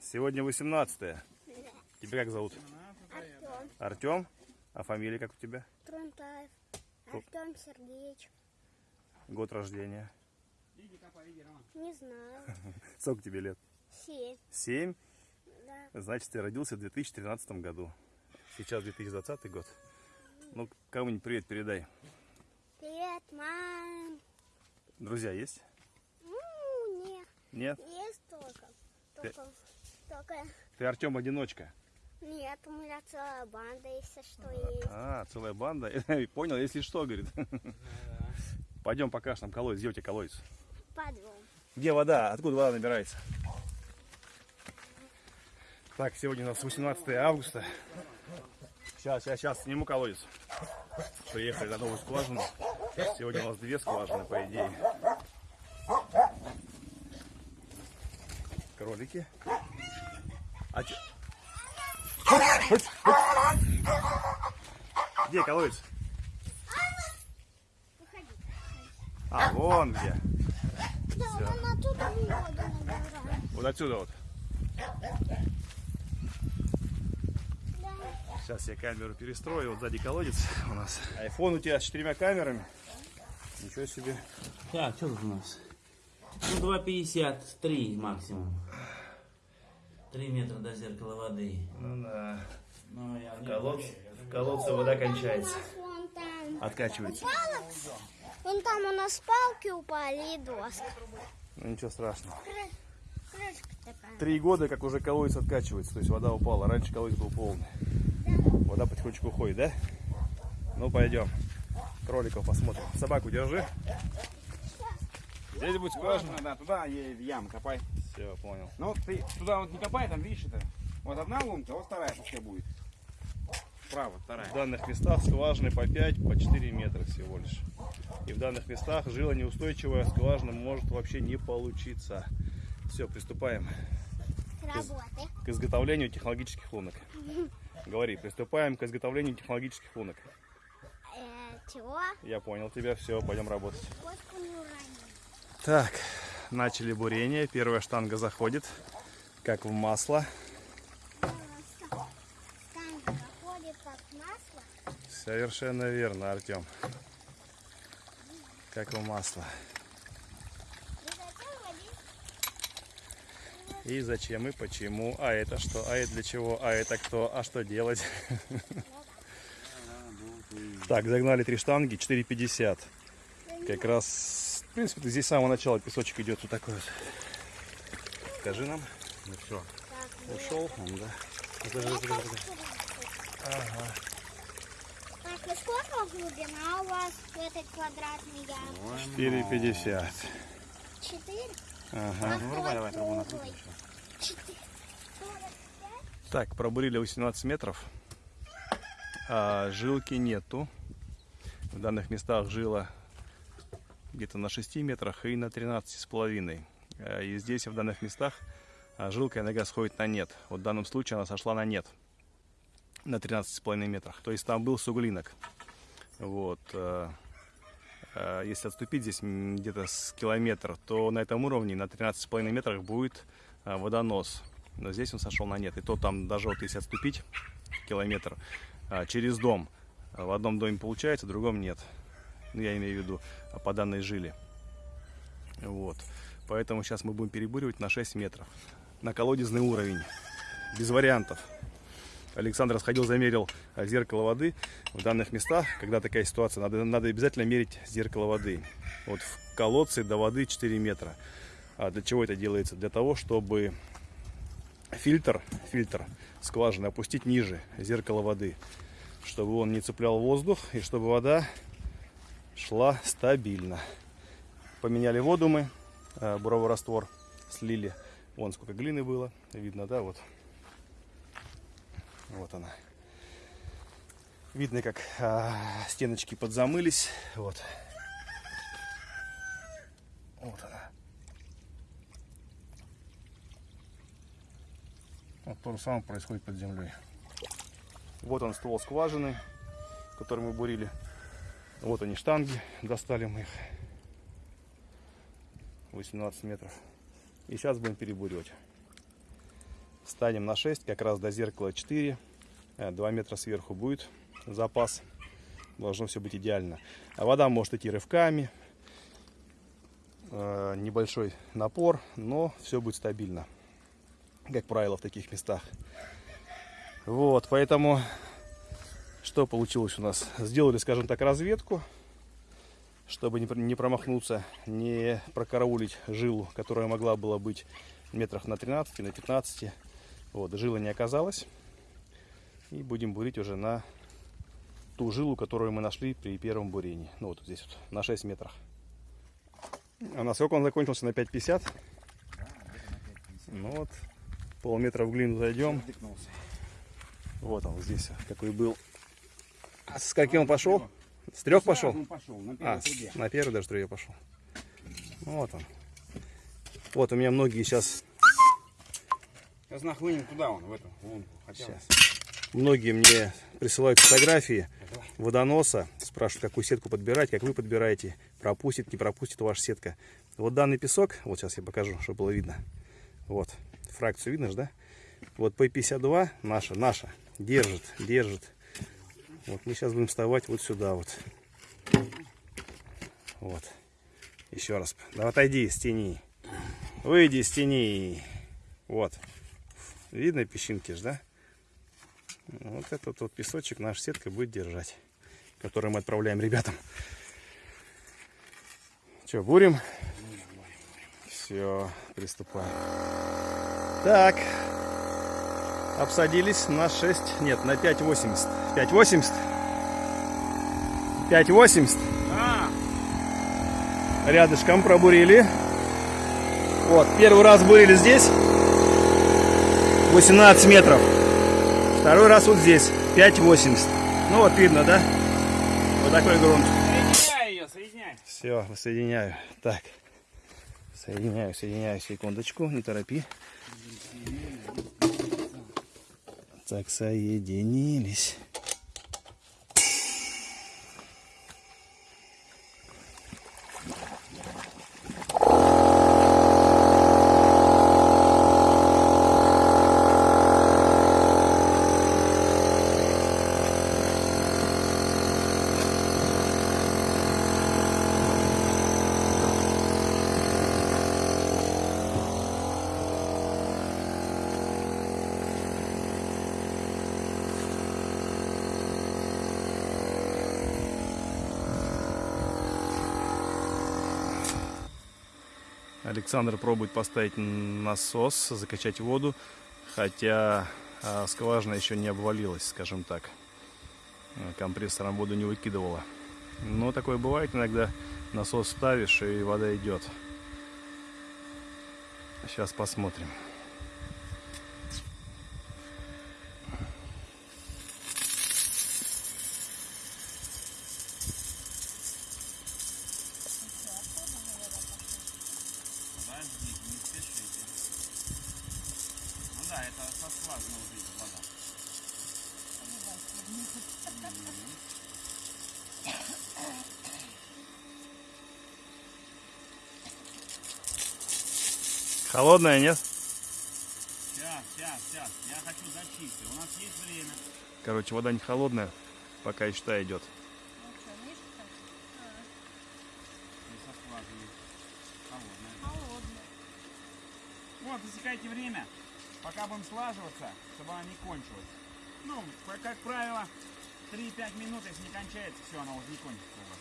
Сегодня 18 -е. Тебя как зовут? Артем Артем? А фамилия как у тебя? Трунтаев. Артем Сергеевич. Год рождения. Не знаю. Сколько тебе лет? Семь. Семь? Да. Значит, ты родился в 2013 году. Сейчас 2020 год. Ну, кому-нибудь привет передай. Привет, мам. Друзья есть? Ну, нет. Нет? Есть только. Только, только Ты Артем одиночка. нет, у меня целая банда, если что есть. А, целая банда. Понял, если что, говорит. Пойдем покажешь нам колодец. Где у тебя колодец? Подъем. Где вода? Откуда вода набирается? Так, сегодня у нас 18 августа. Сейчас, сейчас, сейчас сниму колодец. Приехали на новую скважину. Сегодня у нас две скважины, по идее. Кролики. А че- Где колодец? А, вон где. Да, вон оттуда. Вот отсюда вот. Да. Сейчас я камеру перестрою. Вот сзади колодец у нас. Айфон у тебя с четырьмя камерами. Ничего себе. Так, что тут у нас? Ну, 2,53 максимум. 3 метра до зеркала воды. Ну да. Ну, я В колодце, в колодце вода кончается. Откачивается. Вон там у нас палки упали и доска. Ну ничего страшного. Три года, как уже колодец откачивается. То есть вода упала. Раньше колодец был полный. Вода потихонечку уходит, да? Ну пойдем. Кроликов посмотрим. Собаку держи. Здесь будет скважина. Скважина, да, туда ей в ям копай. Все, понял. Ну, ты туда вот не копай, там видишь это. Вот одна лунка, вот вторая пускай будет. Справа, вторая. В данных местах скважины по 5, по 4 метра всего лишь. И в данных местах жила неустойчивая, скважина может вообще не получиться. Все, приступаем Работы. к изготовлению технологических лунок. Говори, приступаем к изготовлению технологических лунок. Э, чего? Я понял тебя, все, пойдем работать. Так, начали бурение. Первая штанга заходит, как в масло. Совершенно верно, Артем. Как в масло. И зачем? И почему, а это что, а это для чего, а это кто, а что делать. Так, загнали три штанги, 4,50. Как раз, принципе, здесь с самого начала песочек идет вот такой вот. Скажи нам. Ну все, ушел он, да. Подожди, подожди, подожди. Так, и сколько глубина у вас в этой квадратной яме? 4,50. Четыре? Ага. Ну, давай, давай, трубу накрутим Четыре. Так, пробурили 18 метров. А, жилки нету. В данных местах жила где-то на 6 метрах и на 13 с половиной. А, И здесь, в данных местах, а, жилка иногда сходит на нет. Вот в данном случае она сошла на нет. На 13 с половиной метрах. То есть там был суглинок. Вот. а, Если отступить здесь где-то с километр, то на этом уровне, на 13 с половиной метрах будет водонос. Но здесь он сошел на нет. И то там даже вот если отступить километр через дом, в одном доме получается, в другом нет. Ну, я имею в виду а, по данной жили. Вот. Поэтому сейчас мы будем перебуривать на 6 метров. На колодезный уровень. Без вариантов. Александр сходил, замерил а, зеркало воды. В данных местах, когда такая ситуация, надо, надо обязательно мерить зеркало воды. Вот в колодце до воды 4 метра. А для чего это делается? Для того, чтобы фильтр, фильтр скважины опустить ниже зеркала воды, чтобы он не цеплял воздух и чтобы вода шла стабильно. Поменяли воду мы, э, буровой раствор слили. Вон сколько глины было, видно, да, вот. Вот она. Видно, как а, стеночки подзамылись. Вот. Вот она. Вот то же самое происходит под землей. Вот он ствол скважины, который мы бурили. Вот они штанги, достали мы их. 18 метров. И сейчас будем перебуривать. станем на 6, как раз до зеркала 4. 2 метра сверху будет запас. Должно все быть идеально. А вода может идти рывками. э, Небольшой напор, но все будет стабильно. Как правило, в таких местах. Вот, поэтому что получилось у нас? Сделали, скажем так, разведку, чтобы не пр- не промахнуться, не прокараулить жилу, которая могла была быть метрах на 13, на 15. Вот, жилы не оказалось. И будем бурить уже на ту жилу, которую мы нашли при первом бурении. Ну вот здесь вот, на 6 метрах. А на сколько он закончился? На 5,50? Ну вот, полметра в глину зайдем. Вот он здесь, какой был. А с каким он пошел? С трех пошел? Он пошел, на первой А, трубе. на первый даже трубе пошел. Вот он. Вот у меня многие сейчас, Сейчас нахлынем туда он, в эту лунку. Хотя сейчас, многие мне присылают фотографии водоноса, спрашивают, какую сетку подбирать, как вы подбираете, пропустит, не пропустит ваша сетка. Вот данный песок, вот сейчас я покажу, чтобы было видно. Вот, фракцию видно же, да? Вот P52 наша, наша, держит, держит. Вот мы сейчас будем вставать вот сюда вот. Вот. Еще раз. Да отойди из тени. Выйди из тени. Вот. Видно песчинки ж, да? Вот этот вот песочек наша сетка будет держать. Который мы отправляем ребятам. Че, бурим? Все, приступаем. Так. Обсадились на 6, нет, на 5,80. 5,80? 5,80. А, Рядышком пробурили. Вот, первый раз бурили здесь. 18 метров. Второй раз вот здесь. 5,80. Ну вот видно, да? Вот такой грунт. ее. Все, соединяю. Так. Соединяю, соединяю. Секундочку, не торопи. Так, соединились. Александр пробует поставить насос, закачать воду, хотя а, скважина еще не обвалилась, скажем так. Компрессором воду не выкидывала. Но такое бывает иногда. Насос ставишь и вода идет. Сейчас посмотрим. Скважины уже вода. Холодная, нет? Сейчас, сейчас, сейчас. Я хочу зачистить. У нас есть время. Короче, вода не холодная, пока и считай идет. Холодная. Вот, засекайте время, пока будем слаживаться, чтобы она не кончилась. Ну, как правило, 3-5 минут, если не кончается, все, она уже не кончится у вас.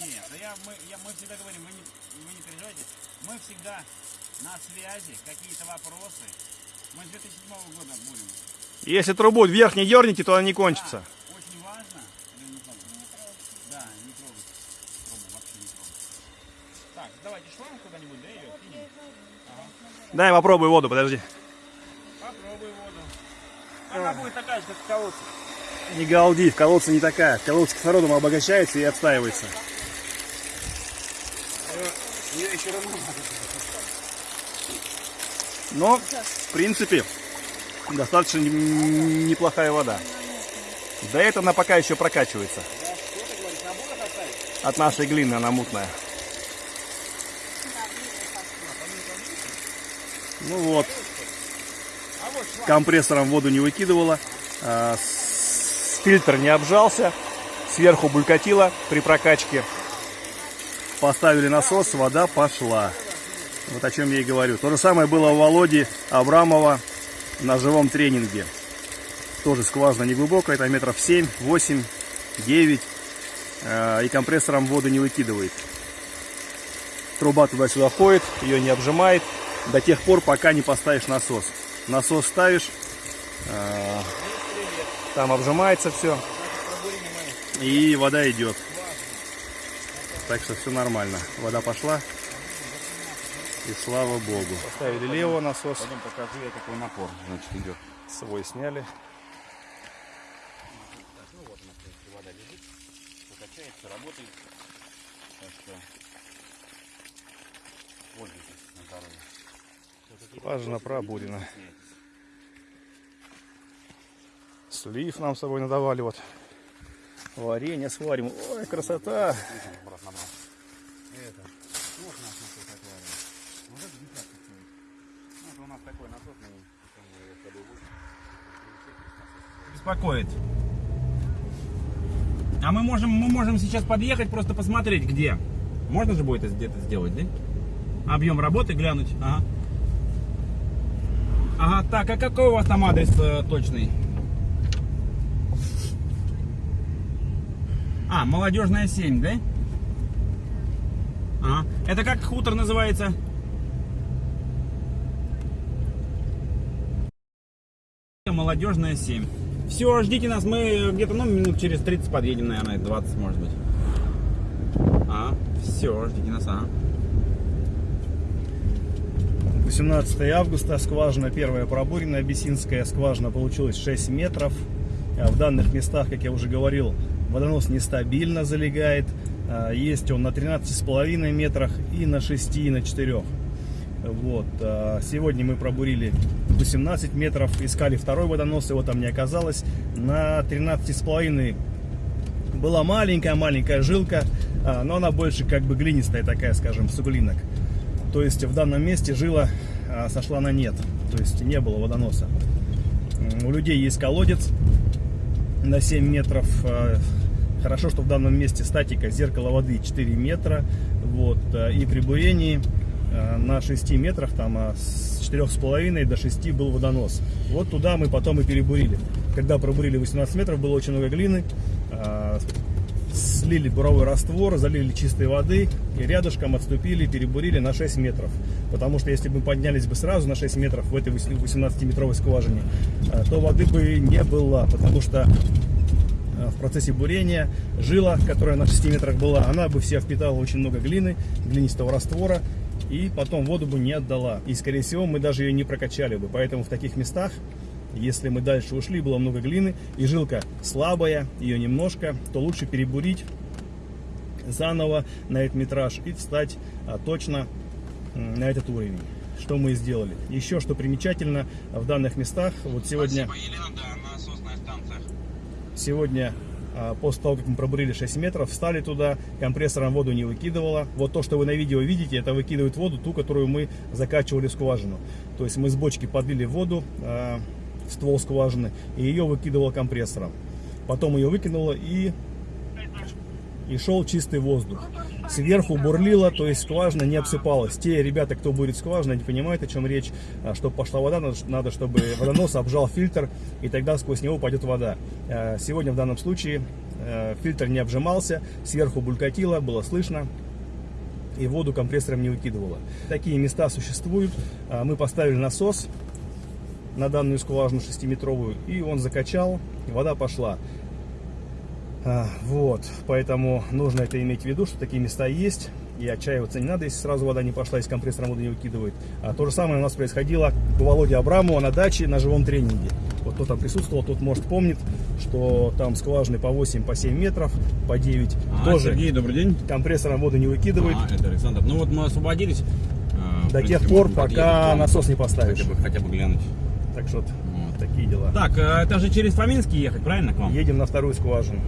Нет, да я, мы, я, мы всегда говорим, вы не, вы не переживайте, мы всегда на связи, какие-то вопросы. Мы с 2007 года будем. Если трубу вверх не дернете, то она не кончится. Да, очень важно. Или не трогать? Да, не трогать. Трубу вообще не трогать. Так, давайте шланг куда-нибудь, да, ее кинем? Дай попробуй воду, подожди. Попробуй воду. Она будет такая же, как в колодце. Не галди, в колодце не такая. В колодце кислородом обогащается и отстаивается. Ее еще равно Но, в принципе, достаточно неплохая вода. Да это она пока еще прокачивается. От нашей глины она мутная. Ну вот. Компрессором воду не выкидывала. а, Фильтр не обжался. Сверху булькатило при прокачке. Поставили насос, вода пошла. Вот о чем я и говорю. То же самое было у Володи Абрамова на живом тренинге. Тоже скважина неглубокая, это метров 7, 8, 9. э, И компрессором воду не выкидывает. Труба туда-сюда ходит, ее не обжимает до тех пор, пока не поставишь насос. Насос ставишь, э, там обжимается все, и вода идет. Так что все нормально. Вода пошла, и слава богу. Поставили лево насос, Пойдем покажу я, какой напор, значит, идет. свой сняли. Вода лежит, покачается, работает. Так что пользуйтесь на здоровье. Скважина пробурена. Слив нам с собой надавали вот. Варенье сварим. Ой, красота. Беспокоит. А мы можем, мы можем сейчас подъехать, просто посмотреть, где. Можно же будет это где-то сделать, да? Объем работы глянуть. Ага. Ага, так, а какой у вас там адрес э, точный? А, молодежная 7, да? Ага. Это как хутор называется? Молодежная 7. Все, ждите нас, мы где-то, ну, минут через 30 подъедем, наверное, 20, может быть. А, все, ждите нас, ага. 18 августа, скважина первая пробурена, абиссинская скважина получилась 6 метров. А В данных местах, как я уже говорил, водонос нестабильно залегает. А, Есть он на 13,5 метрах и на 6, и на 4. Вот. а, Сегодня мы пробурили 18 метров, искали второй водонос, его там не оказалось. На 13,5 была маленькая-маленькая жилка, но она больше как бы глинистая такая, скажем, суглинок. То есть в данном месте жила а, сошла на нет, то есть не было водоноса. У людей есть колодец на 7 метров. а, Хорошо, что в данном месте статика зеркало воды 4 метра. Вот, а, и при бурении на 6 метрах, там с 4,5 до 6 был водонос. Вот туда мы потом и перебурили. Когда пробурили 18 метров, было очень много глины. Слили буровой раствор, залили чистой воды и рядышком отступили, перебурили на 6 метров. Потому что если бы мы поднялись бы сразу на 6 метров в этой 18-метровой скважине, э, то воды бы не было, потому что э, в процессе бурения жила, которая на 6 метрах была, она бы вся впитала очень много глины, глинистого раствора, и потом воду бы не отдала. И, скорее всего, мы даже ее не прокачали бы. Поэтому в таких местах если мы дальше ушли, было много глины, и жилка слабая, ее немножко, то лучше перебурить заново на этот метраж и встать а, точно на этот уровень. Что мы и сделали. Еще что примечательно, в данных местах, вот сегодня, Елена, да, насосная станция. сегодня а, после того, как мы пробурили 6 метров, встали туда, компрессором воду не выкидывала. Вот то, что вы на видео видите, это выкидывает воду, ту, которую мы закачивали в скважину. То есть мы с бочки подлили воду а, в ствол скважины, и ее выкидывало компрессором. Потом ее выкинуло и, и шел чистый воздух. Сверху бурлило, то есть скважина не обсыпалась. Те ребята, кто будет скважина, не понимают, о чем речь. А, Чтобы пошла вода, надо, чтобы водонос обжал фильтр, и тогда сквозь него пойдет вода. А, Сегодня в данном случае э, фильтр не обжимался, сверху булькатило, было слышно и воду компрессором не выкидывало. Такие места существуют. А, Мы поставили насос на данную скважину 6-метровую, и он закачал, и вода пошла. А, Вот, поэтому нужно это иметь в виду, что такие места есть, и отчаиваться не надо, если сразу вода не пошла, если компрессором воду не выкидывает. А то же самое у нас происходило у Володи Абрамова на даче на живом тренинге. Вот кто там присутствовал, тот может помнит, что там скважины по 8, по 7 метров, по 9. А, Тоже Сергей, добрый день. компрессором воду не выкидывает. А, это Александр. Ну вот мы освободились. А, До принципе, тех пор, пока подъехать насос не поставишь. Хотя бы, хотя бы глянуть. Так что. Такие дела. Так, а это же через Фоминский ехать, правильно, к вам? Едем на вторую скважину.